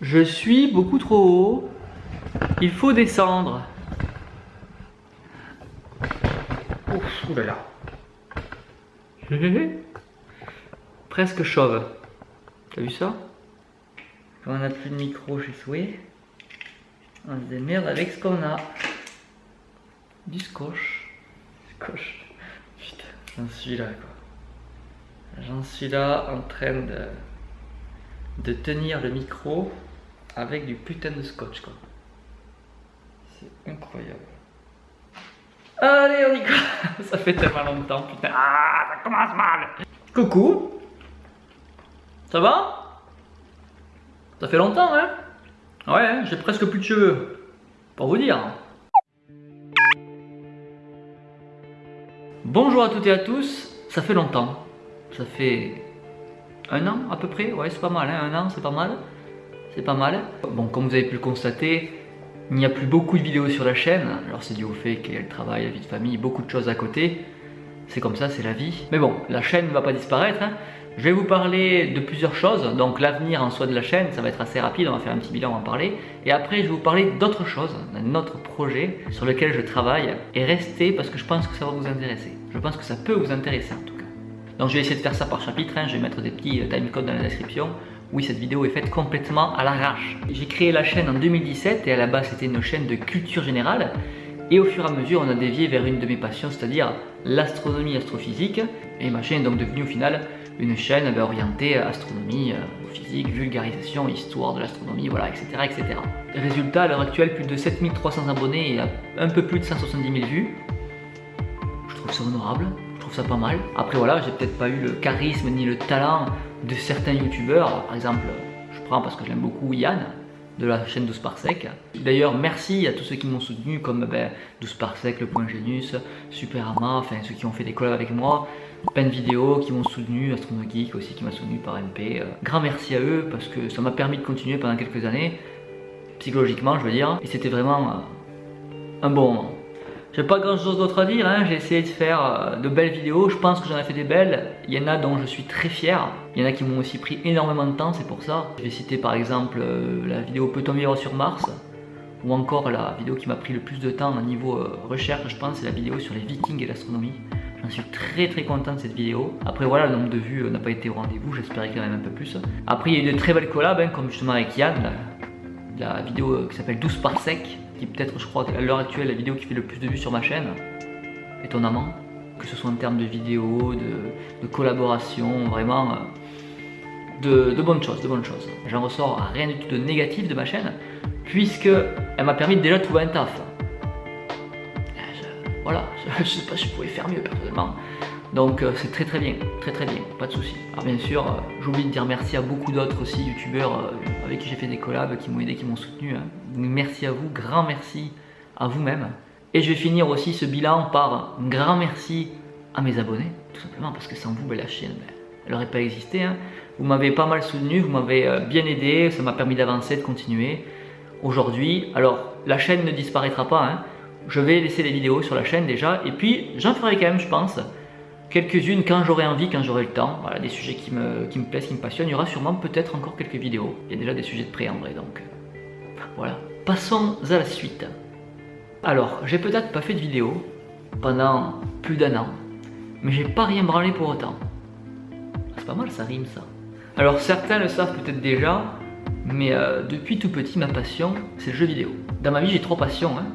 Je suis beaucoup trop haut. Il faut descendre. Ouf, oulala. Presque chauve. T'as vu ça? Quand on n'a plus de micro chez Souhait, on se démerde avec ce qu'on a. Du scotch. Scotch. Putain, j'en suis là quoi. J'en suis là en train de, de tenir le micro avec du putain de scotch quoi. C'est incroyable. Allez, on y va Ça fait tellement longtemps, putain. Ah, ça commence mal. Coucou. Ça va? Ça fait longtemps, hein? Ouais, j'ai presque plus de cheveux. Pour vous dire. Bonjour à toutes et à tous. Ça fait longtemps. Ça fait un an à peu près? Ouais, c'est pas mal, hein un an, c'est pas mal. C'est pas mal. Bon, comme vous avez pu le constater, il n'y a plus beaucoup de vidéos sur la chaîne. Alors c'est dû au fait qu'il y a le travail, la vie de famille, beaucoup de choses à côté. C'est comme ça, c'est la vie. Mais bon, la chaîne ne va pas disparaître. Hein. Je vais vous parler de plusieurs choses. Donc l'avenir en soi de la chaîne, ça va être assez rapide. On va faire un petit bilan, on va en parler. Et après, je vais vous parler d'autres choses, d'un autre projet sur lequel je travaille. Et restez parce que je pense que ça va vous intéresser. Je pense que ça peut vous intéresser en tout. Donc je vais essayer de faire ça par chapitre. Hein. Je vais mettre des petits euh, timecodes dans la description. Oui, cette vidéo est faite complètement à l'arrache. J'ai créé la chaîne en 2017 et à la base c'était une chaîne de culture générale. Et au fur et à mesure, on a dévié vers une de mes passions, c'est-à-dire l'astronomie astrophysique. Et ma chaîne est donc devenue au final une chaîne ben, orientée astronomie, euh, physique, vulgarisation, histoire de l'astronomie, voilà, etc., etc. Résultat, à l'heure actuelle, plus de 7300 abonnés et un peu plus de 170 000 vues. Je trouve ça honorable, pas mal. Après voilà, j'ai peut-être pas eu le charisme ni le talent de certains youtubeurs. Par exemple, je prends parce que j'aime beaucoup Yann de la chaîne 12 par sec. D'ailleurs, merci à tous ceux qui m'ont soutenu comme ben, 12 par sec, Le Point Genius, Superama, enfin ceux qui ont fait des collabs avec moi, plein de vidéos qui m'ont soutenu, Astronogeek aussi qui m'a soutenu par MP. Grand merci à eux parce que ça m'a permis de continuer pendant quelques années, psychologiquement je veux dire, et c'était vraiment un bon moment. J'ai pas grand chose d'autre à dire, hein. j'ai essayé de faire euh, de belles vidéos, je pense que j'en ai fait des belles, il y en a dont je suis très fier, il y en a qui m'ont aussi pris énormément de temps, c'est pour ça. Je vais citer par exemple euh, la vidéo Peut-on vivre sur Mars? Ou encore la vidéo qui m'a pris le plus de temps au niveau euh, recherche, je pense, c'est la vidéo sur les vikings et l'astronomie. J'en suis très très content de cette vidéo. Après voilà, le nombre de vues n'a pas été au rendez-vous, j'espérais qu'il y un peu plus. Après il y a eu de très belles collabs, hein, comme justement avec Yann, la vidéo qui s'appelle 12 par sec, peut-être, je crois, à l'heure actuelle, la vidéo qui fait le plus de vues sur ma chaîne, étonnamment, que ce soit en termes de vidéos, de, collaboration, vraiment, euh, de, bonnes choses, de bonnes choses. J'en ressors rien du tout de négatif de ma chaîne, puisque elle m'a permis de déjà trouver un taf. voilà, je, ne sais pas si je pouvais faire mieux personnellement. Donc euh, c'est très très bien, très très bien, pas de soucis. Alors bien sûr, euh, j'oublie de dire merci à beaucoup d'autres aussi youtubeurs euh, avec qui j'ai fait des collabs, qui m'ont aidé, qui m'ont soutenu. Hein. Merci à vous, grand merci à vous-même. Et je vais finir aussi ce bilan par un grand merci à mes abonnés, tout simplement parce que sans vous, ben, la chaîne, ben, elle n'aurait pas existé. Hein. Vous m'avez pas mal soutenu, vous m'avez bien aidé, ça m'a permis d'avancer, de continuer. Aujourd'hui, alors la chaîne ne disparaîtra pas, hein. je vais laisser des vidéos sur la chaîne déjà, et puis j'en ferai quand même, je pense, quelques-unes quand j'aurai envie, quand j'aurai le temps. Voilà, des sujets qui me, qui plaisent, qui me passionnent. Il y aura sûrement peut-être encore quelques vidéos. Il y a déjà des sujets de prêt donc voilà. Passons à la suite. Alors, j'ai peut-être pas fait de vidéo pendant plus d'un an, mais j'ai pas rien branlé pour autant. C'est pas mal, ça rime ça. Alors certains le savent peut-être déjà, mais euh, depuis tout petit, ma passion, c'est le jeu vidéo. Dans ma vie, j'ai trois passions. Hein.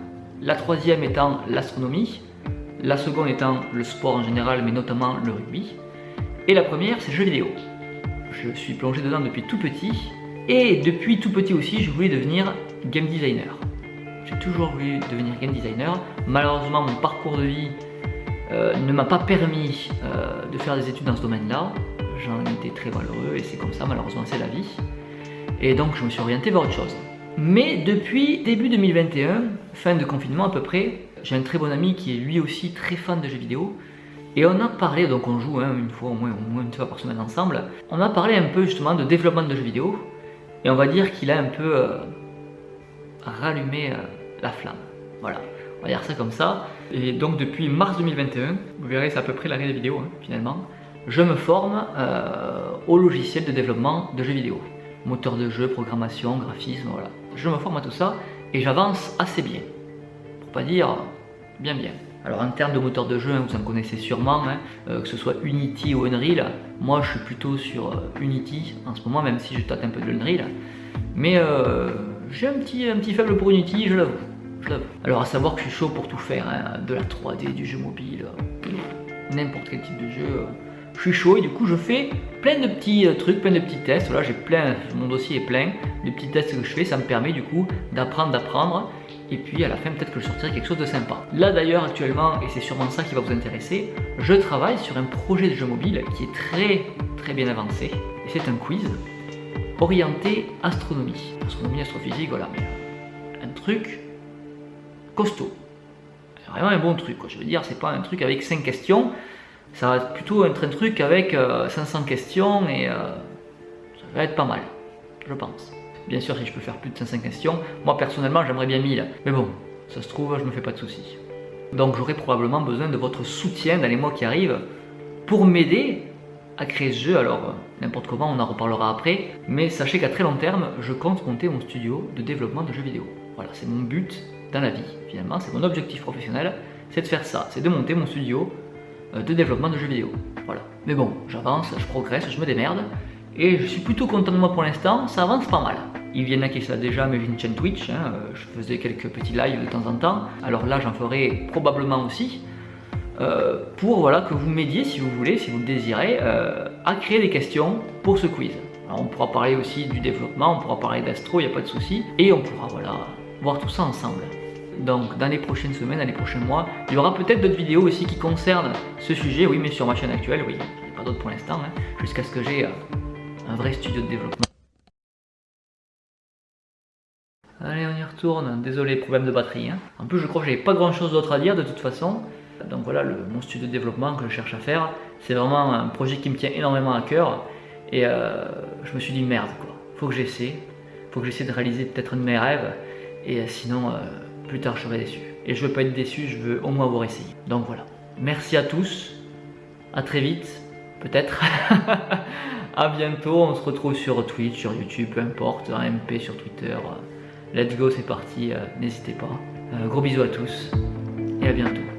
La troisième étant l'astronomie, la seconde étant le sport en général, mais notamment le rugby. Et la première, c'est le jeu vidéo. Je suis plongé dedans depuis tout petit, et depuis tout petit aussi, je voulais devenir game designer. J'ai toujours voulu devenir game designer. Malheureusement, mon parcours de vie euh, ne m'a pas permis euh, de faire des études dans ce domaine-là. J'en étais très malheureux et c'est comme ça, malheureusement, c'est la vie. Et donc, je me suis orienté vers autre chose. Mais depuis début 2021, fin de confinement à peu près, j'ai un très bon ami qui est lui aussi très fan de jeux vidéo. Et on a parlé, donc on joue hein, une fois au moins, au moins une fois par semaine ensemble. On a parlé un peu justement de développement de jeux vidéo. Et on va dire qu'il a un peu euh, rallumé euh, la flamme. Voilà, on va dire ça comme ça. Et donc depuis mars 2021, vous verrez c'est à peu près l'arrêt des vidéos hein, finalement, je me forme euh, au logiciel de développement de jeux vidéo. moteur de jeu, programmation, graphisme, voilà. Je me forme à tout ça et j'avance assez bien. Pas dire bien bien. Alors en termes de moteur de jeu, hein, vous en connaissez sûrement, hein, euh, que ce soit Unity ou Unreal, moi je suis plutôt sur euh, Unity en ce moment, même si je tâte un peu de l'Unreal. Mais euh, j'ai un petit, un petit faible pour Unity, je l'avoue. Alors à savoir que je suis chaud pour tout faire, hein, de la 3D, du jeu mobile, n'importe quel type de jeu. Je suis chaud et du coup je fais plein de petits trucs, plein de petits tests. Voilà, j'ai plein, mon dossier est plein de petits tests que je fais. Ça me permet du coup d'apprendre, d'apprendre et puis à la fin peut-être que je sortirai quelque chose de sympa. Là d'ailleurs actuellement, et c'est sûrement ça qui va vous intéresser, je travaille sur un projet de jeu mobile qui est très très bien avancé, et c'est un quiz orienté astronomie. Astronomie, astrophysique, voilà, mais euh, un truc costaud. Vraiment un bon truc, quoi. je veux dire, c'est pas un truc avec 5 questions, ça va être plutôt un truc avec 500 euh, questions et euh, ça va être pas mal, je pense. Bien sûr, si je peux faire plus de 500 questions, moi personnellement j'aimerais bien 1000. Mais bon, ça se trouve, je me fais pas de soucis. Donc j'aurai probablement besoin de votre soutien dans les mois qui arrivent pour m'aider à créer ce jeu. Alors n'importe comment, on en reparlera après. Mais sachez qu'à très long terme, je compte monter mon studio de développement de jeux vidéo. Voilà, c'est mon but dans la vie finalement, c'est mon objectif professionnel, c'est de faire ça, c'est de monter mon studio euh, de développement de jeux vidéo. Voilà. Mais bon, j'avance, je progresse, je me démerde. Et je suis plutôt content de moi pour l'instant, ça avance pas mal. Il y en a qui savent déjà mais j'ai une chaîne Twitch, hein, euh, je faisais quelques petits lives de temps en temps. Alors là j'en ferai probablement aussi. Euh, pour voilà, que vous m'aidiez si vous voulez, si vous le désirez, euh, à créer des questions pour ce quiz. Alors on pourra parler aussi du développement, on pourra parler d'astro, il n'y a pas de souci. Et on pourra voilà, voir tout ça ensemble. Donc dans les prochaines semaines, dans les prochains mois, il y aura peut-être d'autres vidéos aussi qui concernent ce sujet, oui mais sur ma chaîne actuelle, oui, il n'y a pas d'autres pour l'instant, hein, jusqu'à ce que j'ai un vrai studio de développement. Allez, on y retourne. Désolé, problème de batterie. Hein. En plus, je crois que j'avais pas grand chose d'autre à dire de toute façon. Donc voilà, le, mon studio de développement que je cherche à faire, c'est vraiment un projet qui me tient énormément à cœur. Et euh, je me suis dit, merde, quoi. Faut que j'essaie. Faut que j'essaie de réaliser peut-être un de mes rêves. Et euh, sinon, euh, plus tard, je serai déçu. Et je veux pas être déçu, je veux au moins avoir essayé. Donc voilà. Merci à tous. À très vite. Peut-être. à bientôt. On se retrouve sur Twitch, sur YouTube, peu importe. MP sur Twitter. Let's go, c'est parti, euh, n'hésitez pas. Euh, gros bisous à tous et à bientôt.